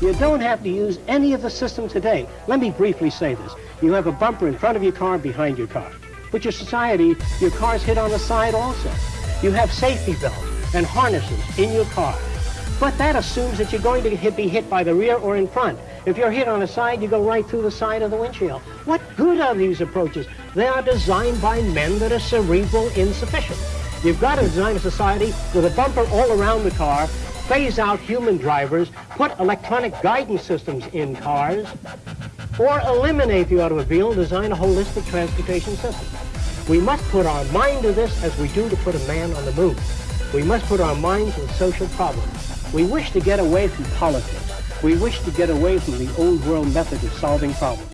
You don't have to use any of the system today. Let me briefly say this. You have a bumper in front of your car, behind your car. But your society, your car's hit on the side also. You have safety belts and harnesses in your car. But that assumes that you're going to hit, be hit by the rear or in front. If you're hit on the side, you go right through the side of the windshield. What good are these approaches? They are designed by men that are cerebral insufficient. You've got to design a society with a bumper all around the car, phase out human drivers, put electronic guidance systems in cars, or eliminate the automobile and design a holistic transportation system. We must put our mind to this as we do to put a man on the moon. We must put our minds to the social problems. We wish to get away from politics. We wish to get away from the old world method of solving problems.